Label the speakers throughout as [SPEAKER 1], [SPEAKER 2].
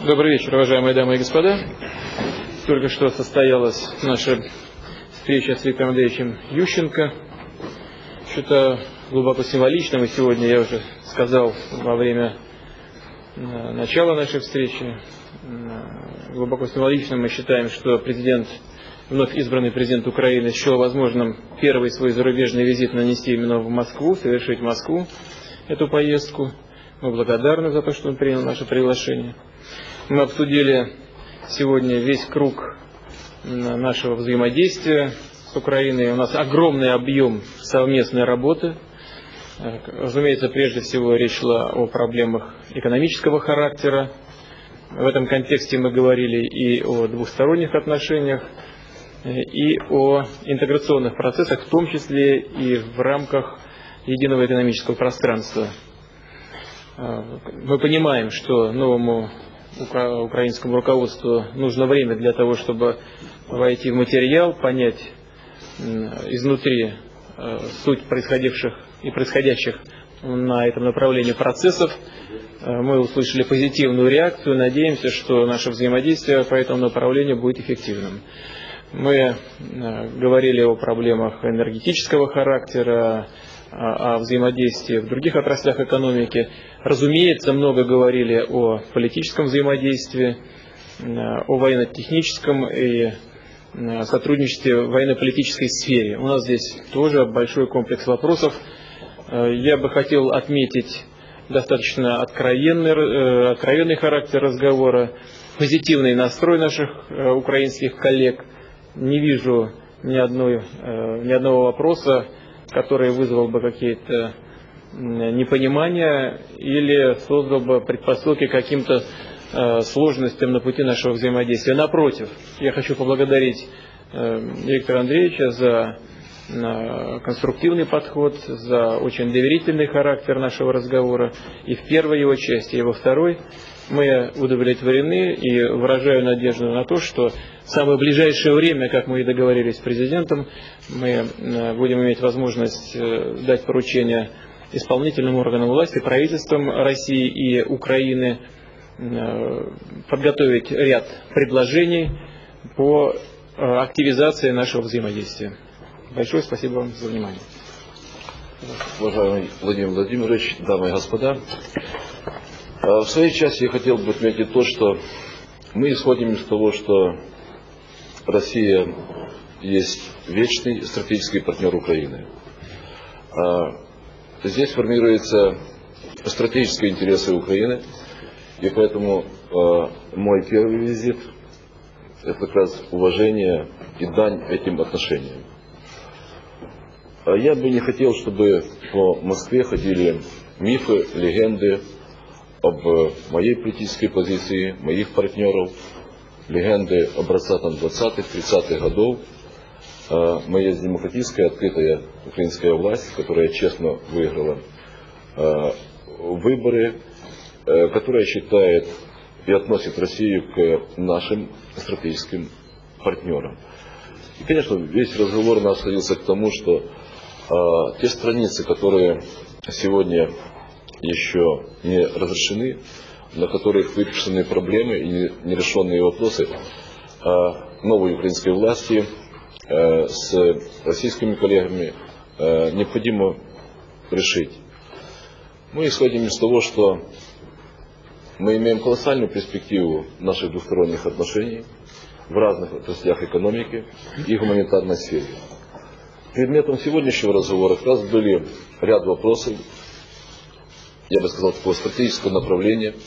[SPEAKER 1] Добрый вечер, уважаемые дамы и господа. Только что состоялась наша встреча с Виктором Андреевичем Ющенко. Что-то глубоко символичным, и сегодня я уже сказал во время э, начала нашей встречи, э, глубоко символичным мы считаем, что президент, вновь избранный президент Украины счел возможным первый свой зарубежный визит нанести именно в Москву, совершить Москву эту поездку. Мы благодарны за то, что он принял наше приглашение. Мы обсудили сегодня весь круг нашего взаимодействия с Украиной. У нас огромный объем совместной работы. Разумеется, прежде всего речь шла о проблемах экономического характера. В этом контексте мы говорили и о двусторонних отношениях, и о интеграционных процессах, в том числе и в рамках единого экономического пространства. Мы понимаем, что новому украинскому руководству нужно время для того, чтобы войти в материал, понять изнутри э, суть происходивших и происходящих на этом направлении процессов. Э, мы услышали позитивную реакцию, надеемся, что наше взаимодействие по этому направлению будет эффективным. Мы э, говорили о проблемах энергетического характера, о взаимодействии в других отраслях экономики. Разумеется, много говорили о политическом взаимодействии, о военно-техническом и сотрудничестве в военно-политической сфере. У нас здесь тоже большой комплекс вопросов. Я бы хотел отметить достаточно откровенный, э, откровенный характер разговора, позитивный настрой наших э, украинских коллег. Не вижу ни, одной, э, ни одного вопроса, который вызвал бы какие-то непонимания или создал бы предпосылки каким-то э, сложностям на пути нашего взаимодействия. Напротив, я хочу поблагодарить э, Виктора Андреевича за э, конструктивный подход, за очень доверительный характер нашего разговора и в первой его части, и во второй мы удовлетворены и выражаю надежду на то, что в самое ближайшее время, как мы и договорились с президентом, мы э, будем иметь возможность э, дать поручение исполнительным органам власти, правительствам России и Украины э, подготовить ряд предложений по активизации нашего взаимодействия. Большое спасибо вам за внимание.
[SPEAKER 2] Уважаемый Владимир Владимирович, дамы и господа, в своей части я хотел бы отметить то, что мы исходим из того, что Россия есть вечный стратегический партнер Украины. А, здесь формируются стратегические интересы Украины, и поэтому а, мой первый визит – это как раз уважение и дань этим отношениям. А я бы не хотел, чтобы по Москве ходили мифы, легенды об моей политической позиции, моих партнеров – легенды образца там, 20-х, 30-х годов. А, мы есть демократическая, открытая украинская власть, которая честно выиграла а, выборы, э, которая считает и относит Россию к нашим стратегическим партнерам. И, конечно, весь разговор нас сводился к тому, что э, те страницы, которые сегодня еще не разрешены, на которых выписаны проблемы и нерешенные вопросы а новой украинской власти э, с российскими коллегами э, необходимо решить. Мы исходим из того, что мы имеем колоссальную перспективу наших двусторонних отношений в разных отраслях экономики и гуманитарной сфере. Предметом сегодняшнего разговора как раз были ряд вопросов, я бы сказал, такого стратегического направления –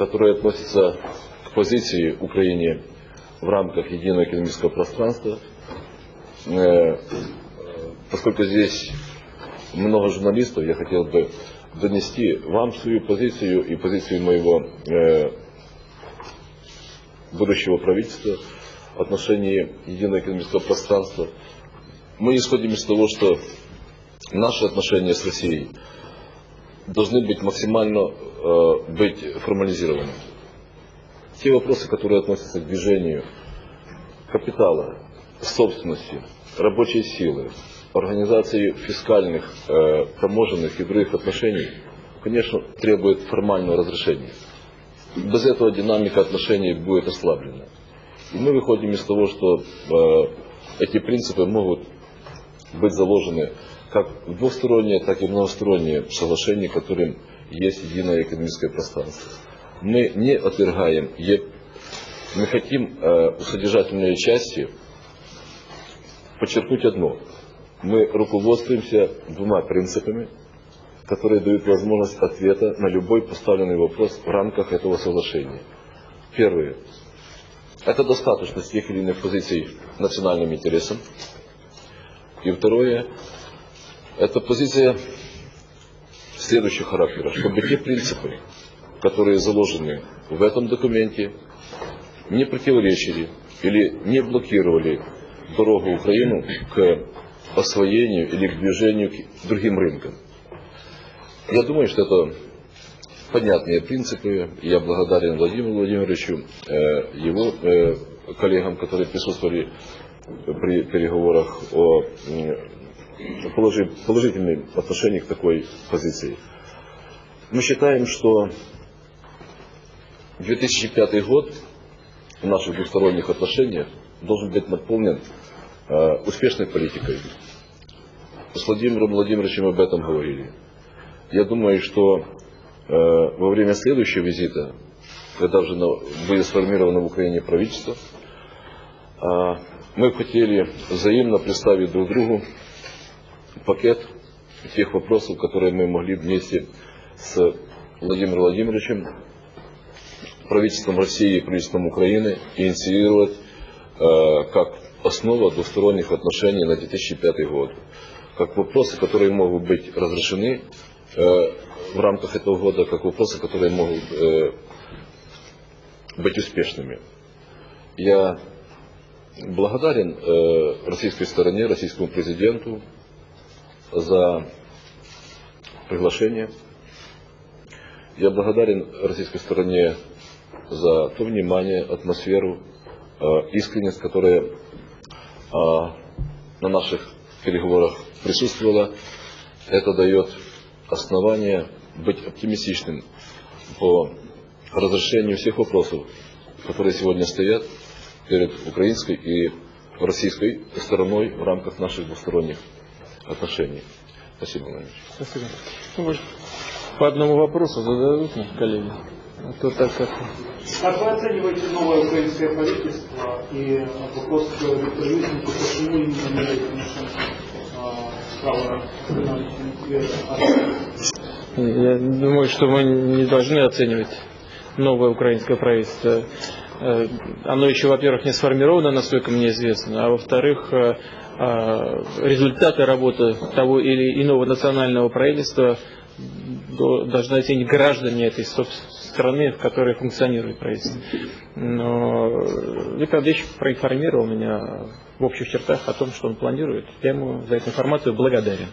[SPEAKER 2] которые относятся к позиции Украины в рамках единого экономического пространства. Э, поскольку здесь много журналистов, я хотел бы донести вам свою позицию и позицию моего э, будущего правительства в отношении единого экономического пространства. Мы исходим из того, что наши отношения с Россией должны быть максимально э, быть формализированы. Те вопросы, которые относятся к движению капитала, собственности, рабочей силы, организации фискальных, э, таможенных и других отношений, конечно, требуют формального разрешения. без этого динамика отношений будет ослаблена. И мы выходим из того, что э, эти принципы могут быть заложены как в двусторонние, так и многосторонние соглашения, которым есть единое экономическое пространство. Мы не отвергаем мы хотим э, в содержательной части подчеркнуть одно. Мы руководствуемся двумя принципами, которые дают возможность ответа на любой поставленный вопрос в рамках этого соглашения. Первое. Это достаточность тех или иных позиций национальным интересам. И второе. Это позиция следующего характера, чтобы те принципы, которые заложены в этом документе, не противоречили или не блокировали дорогу Украину к освоению или к движению к другим рынкам. Я думаю, что это понятные принципы. Я благодарен Владимиру Владимировичу, э, его э, коллегам, которые присутствовали при переговорах о положительном отношении к такой позиции. Мы считаем, что 2005 год в наших двусторонних отношениях должен быть наполнен э, успешной политикой. С Владимиром Владимировичем об этом говорили. Я думаю, что э, во время следующего визита, когда уже будет сформировано в Украине правительство, э, мы хотели взаимно представить друг другу пакет тех вопросов, которые мы могли вместе с Владимиром Владимировичем правительством России и правительством Украины инициировать э, как основа двусторонних отношений на 2005 год. Как вопросы, которые могут быть разрешены э, в рамках этого года, как вопросы, которые могут э, быть успешными. Я благодарен э, российской стороне, российскому президенту за приглашение. Я благодарен российской стороне за то внимание, атмосферу, э, искренность, которая э, на наших переговорах присутствовала. Это дает основание быть оптимистичным по разрешению всех вопросов, которые сегодня стоят перед украинской и российской стороной в рамках наших двусторонних отношений. Спасибо, Владимир.
[SPEAKER 1] Спасибо. Ну, по одному вопросу зададут нам коллеги. А то так как...
[SPEAKER 3] Как вы оцениваете новое украинское правительство и вопрос к Виктору Ющенко, почему именно Тимошенко стала
[SPEAKER 1] Я думаю, что мы не должны оценивать новое украинское правительство. Э, оно еще, во-первых, не сформировано, насколько мне известно, а во-вторых, э, э, результаты работы того или иного национального правительства должны оценить граждане этой страны, в которой функционирует правительство. Но Виктор Андреевич проинформировал меня в общих чертах о том, что он планирует. Я ему за эту информацию благодарен.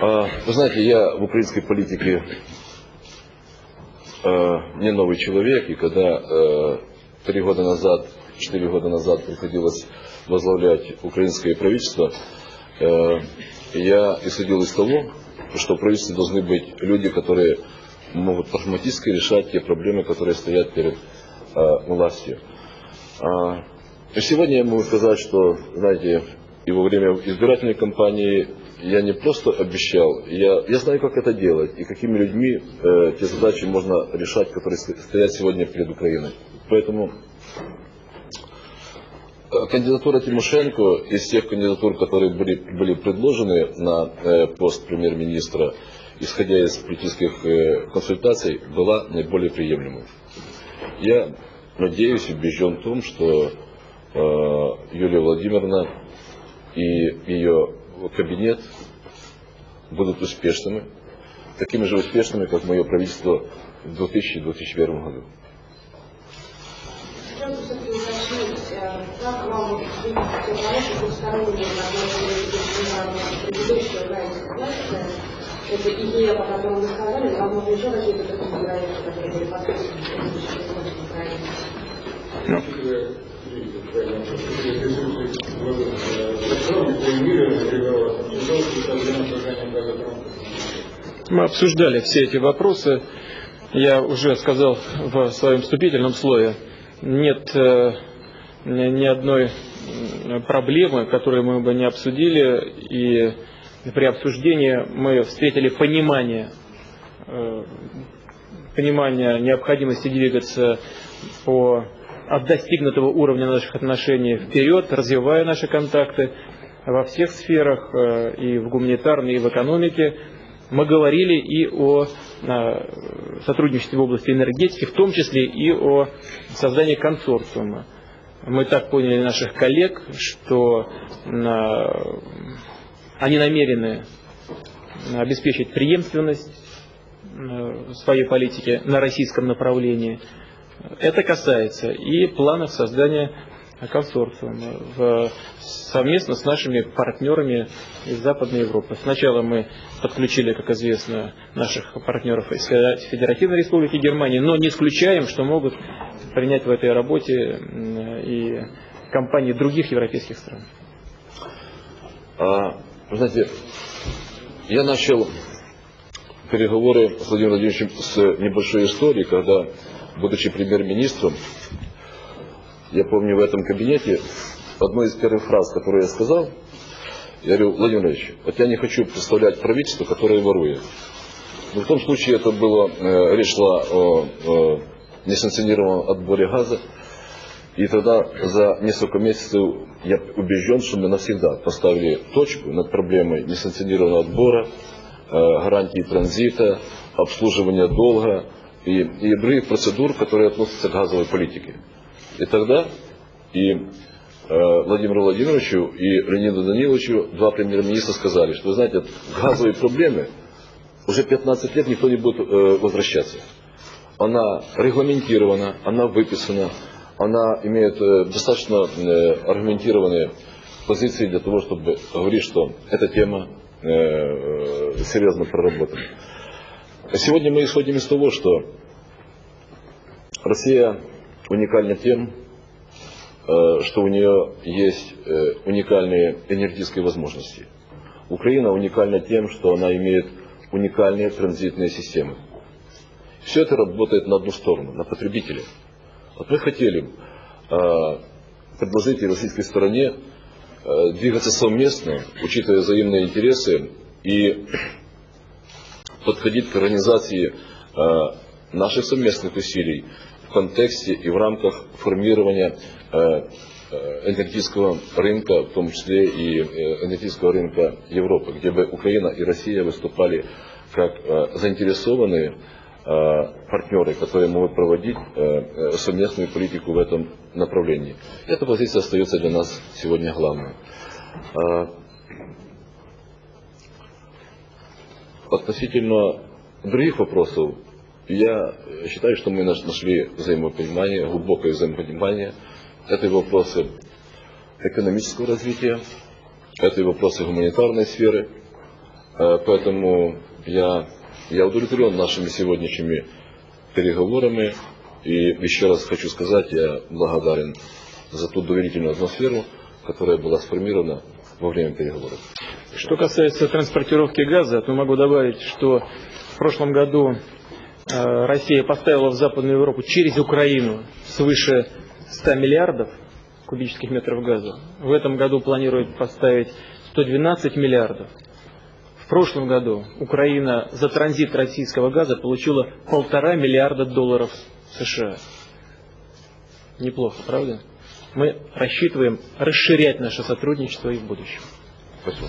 [SPEAKER 2] А, вы знаете, я в украинской политике э, не новый человек, и когда э, три года назад, четыре года назад приходилось возглавлять украинское правительство, э, я исходил из того, что в правительстве должны быть люди, которые могут прагматически решать те проблемы, которые стоят перед э, властью. А, сегодня я могу сказать, что, знаете, и во время избирательной кампании я не просто обещал, я, я знаю, как это делать и какими людьми э, те задачи можно решать, которые стоят сегодня перед Украиной. Поэтому Э, кандидатура Тимошенко из тех кандидатур, которые были, были предложены на э, пост премьер-министра, исходя из политических э, консультаций, была наиболее приемлемой. Я надеюсь убежден в том, что Юлия Владимировна и ее кабинет будут успешными, такими же успешными, как мое правительство в 2000-2001 году. Правительства? Это идея, по которой вы сказали, возможно, еще какие-то проекты, которые были подписаны в Украине?
[SPEAKER 1] Мы обсуждали все эти вопросы я уже сказал в своем вступительном слове, нет э, ни одной проблемы, которую мы бы не обсудили, и при обсуждении мы встретили понимание, э, понимание необходимости двигаться по, от достигнутого уровня наших отношений вперед, развивая наши контакты во всех сферах, э, и в гуманитарной, и в экономике. Мы говорили и о сотрудничестве в области энергетики, в том числе и о создании консорциума. Мы так поняли наших коллег, что они намерены обеспечить преемственность своей политики на российском направлении. Это касается и планов создания консорциума в, совместно с нашими партнерами из Западной Европы. Сначала мы подключили, как известно, наших партнеров из Федеративной Республики Германии, но не исключаем, что могут принять в этой работе и компании других европейских стран.
[SPEAKER 2] А, вы знаете, я начал переговоры с Владимиром Владимировичем с небольшой истории, когда, будучи премьер-министром, я помню в этом кабинете, одной из первых фраз, которую я сказал, я говорю, Владимир Владимирович, вот я не хочу представлять правительство, которое ворует. Но в том случае это было, э, речь шла о, о несанкционированном отборе газа. И тогда за несколько месяцев я убежден, что мы навсегда поставили точку над проблемой несанкционированного отбора, э, гарантии транзита, обслуживания долга и, и других процедур, которые относятся к газовой политике. И тогда и э, Владимиру Владимировичу и Леониду Даниловичу, два премьер-министра, сказали, что вы знаете, газовые проблемы уже 15 лет никто не будет э, возвращаться. Она регламентирована, она выписана, она имеет э, достаточно э, аргументированные позиции для того, чтобы говорить, что эта тема э, серьезно проработана. Сегодня мы исходим из того, что Россия уникальна тем, э, что у нее есть э, уникальные энергетические возможности. Украина уникальна тем, что она имеет уникальные транзитные системы. Все это работает на одну сторону, на потребителя. Вот мы хотели э, предложить российской стороне двигаться совместно, учитывая взаимные интересы и подходить к организации наших совместных усилий контексте и в рамках формирования э, э, энергетического рынка, в том числе и э, энергетического рынка Европы, где бы Украина и Россия выступали как заинтересованные партнеры, которые могут проводить совместную политику в этом направлении. Эта позиция остается для нас сегодня главной. Относительно других вопросов, я считаю, что мы нашли взаимопонимание, глубокое взаимопонимание. Это вопросы экономического развития, это вопросы гуманитарной сферы. Э, поэтому я, я удовлетворен нашими сегодняшними переговорами. И еще раз хочу сказать, я благодарен за ту доверительную атмосферу, которая была сформирована во время переговоров.
[SPEAKER 1] Что касается транспортировки газа, то могу добавить, что в прошлом году Россия поставила в Западную Европу через Украину свыше 100 миллиардов кубических метров газа. В этом году планирует поставить 112 миллиардов. В прошлом году Украина за транзит российского газа получила полтора миллиарда долларов США. Неплохо, правда? Мы рассчитываем расширять наше сотрудничество и в будущем.
[SPEAKER 2] Спасибо.